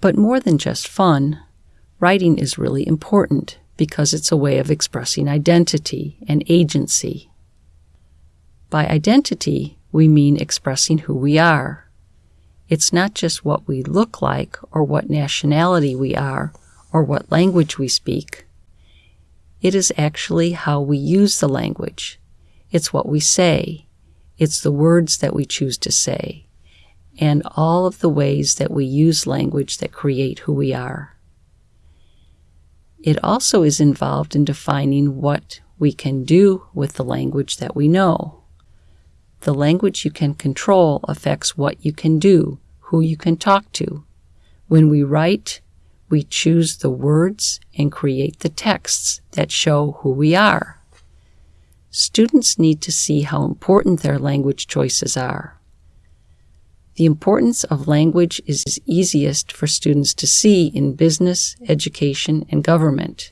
But more than just fun, writing is really important because it's a way of expressing identity and agency. By identity, we mean expressing who we are. It's not just what we look like or what nationality we are or what language we speak. It is actually how we use the language. It's what we say. It's the words that we choose to say and all of the ways that we use language that create who we are. It also is involved in defining what we can do with the language that we know. The language you can control affects what you can do, who you can talk to. When we write, we choose the words and create the texts that show who we are. Students need to see how important their language choices are. The importance of language is easiest for students to see in business, education, and government.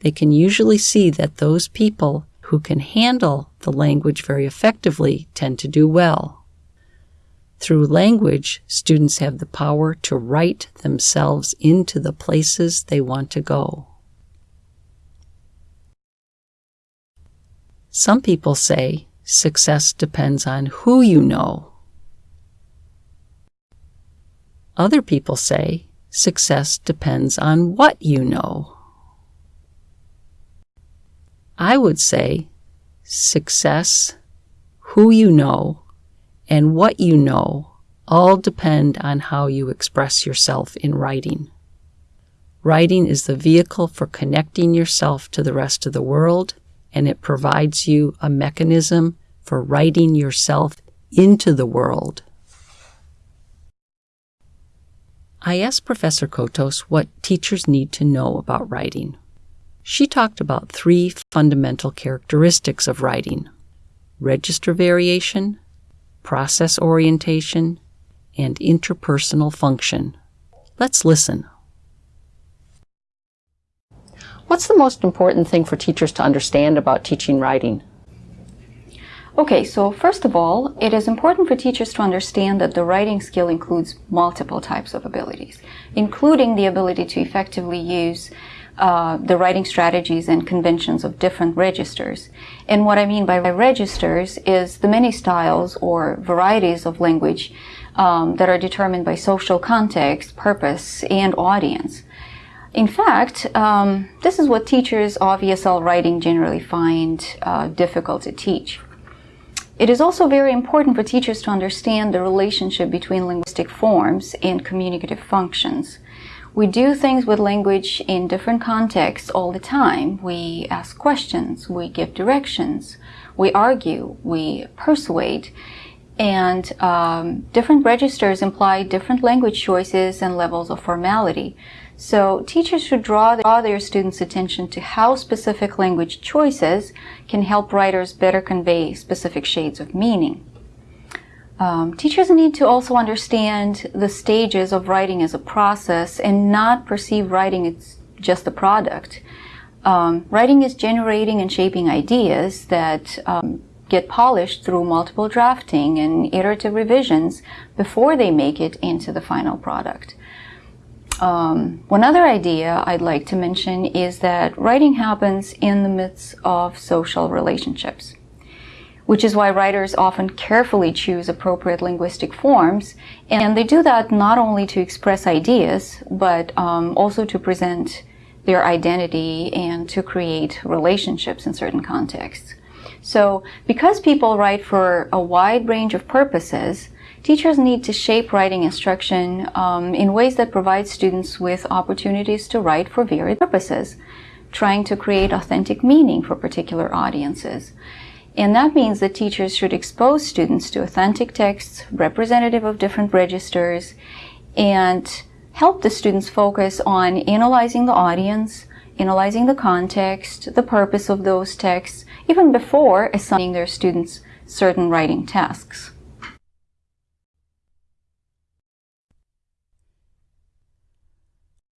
They can usually see that those people who can handle the language very effectively tend to do well. Through language, students have the power to write themselves into the places they want to go. Some people say success depends on who you know Other people say success depends on what you know. I would say success, who you know, and what you know all depend on how you express yourself in writing. Writing is the vehicle for connecting yourself to the rest of the world, and it provides you a mechanism for writing yourself into the world. I asked Professor Kotos what teachers need to know about writing. She talked about three fundamental characteristics of writing register variation, process orientation, and interpersonal function. Let's listen. What's the most important thing for teachers to understand about teaching writing? Okay, so first of all, it is important for teachers to understand that the writing skill includes multiple types of abilities, including the ability to effectively use uh, the writing strategies and conventions of different registers. And what I mean by registers is the many styles or varieties of language um, that are determined by social context, purpose, and audience. In fact, um, this is what teachers of ESL writing generally find uh, difficult to teach. It is also very important for teachers to understand the relationship between linguistic forms and communicative functions. We do things with language in different contexts all the time. We ask questions, we give directions, we argue, we persuade, and um, different registers imply different language choices and levels of formality. So teachers should draw, their students' attention to how specific language choices can help writers better convey specific shades of meaning. Um, teachers need to also understand the stages of writing as a process and not perceive writing as just a product. Um, writing is generating and shaping ideas that um, get polished through multiple drafting and iterative revisions before they make it into the final product. Um, one other idea I'd like to mention is that writing happens in the midst of social relationships, which is why writers often carefully choose appropriate linguistic forms, and they do that not only to express ideas, but um, also to present their identity and to create relationships in certain contexts. So because people write for a wide range of purposes, Teachers need to shape writing instruction um, in ways that provide students with opportunities to write for varied purposes, trying to create authentic meaning for particular audiences. And that means that teachers should expose students to authentic texts representative of different registers and help the students focus on analyzing the audience, analyzing the context, the purpose of those texts, even before assigning their students certain writing tasks.